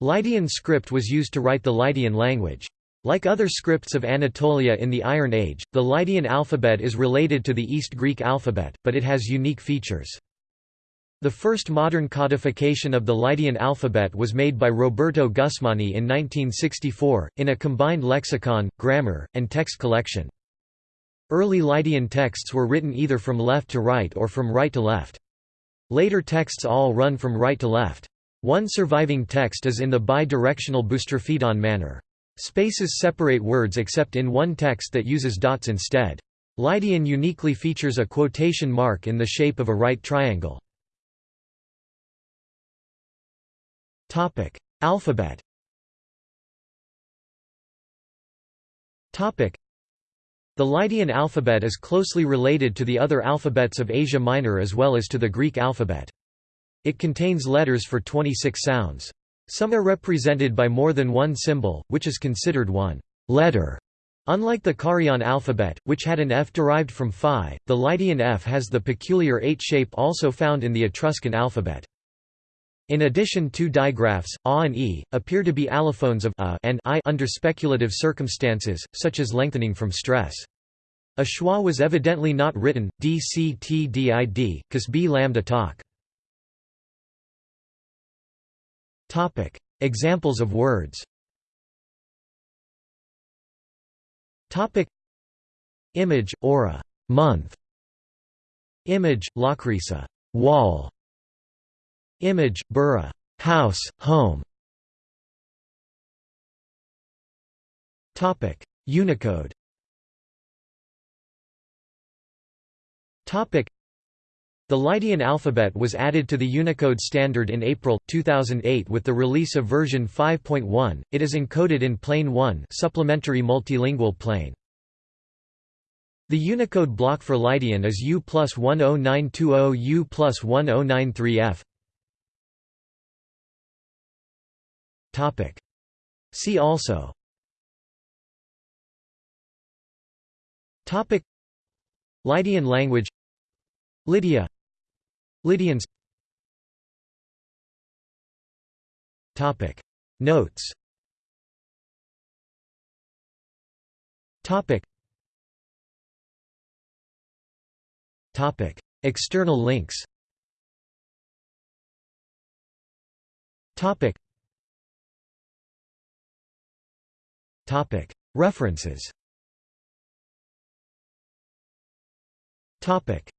Lydian script was used to write the Lydian language. Like other scripts of Anatolia in the Iron Age, the Lydian alphabet is related to the East Greek alphabet, but it has unique features. The first modern codification of the Lydian alphabet was made by Roberto Gusmani in 1964, in a combined lexicon, grammar, and text collection. Early Lydian texts were written either from left to right or from right to left. Later texts all run from right to left. One surviving text is in the bi-directional boustrophedon manner. Spaces separate words except in one text that uses dots instead. Lydian uniquely features a quotation mark in the shape of a right triangle. Alphabet The Lydian alphabet is closely related to the other alphabets of Asia Minor as well as to the Greek alphabet. It contains letters for 26 sounds. Some are represented by more than one symbol, which is considered one letter. Unlike the Carian alphabet, which had an F derived from phi, the Lydian F has the peculiar 8 shape also found in the Etruscan alphabet. In addition two digraphs, a and e, appear to be allophones of a and i under speculative circumstances, such as lengthening from stress. A schwa was evidently not written, dctdid, b lambda talk. Topic: Examples of words. Topic: Image, aura, month. Image, lakrisa, wall. Image, bura, house, home. Topic: Unicode. Topic: the Lydian alphabet was added to the Unicode standard in April 2008 with the release of version 5.1. It is encoded in Plane 1, supplementary multilingual plane. The Unicode block for Lydian is U plus 10920 U plus 1093F. Topic. See also. Topic. Lydian language Lydia Lydians. Notes. External links. References. Topic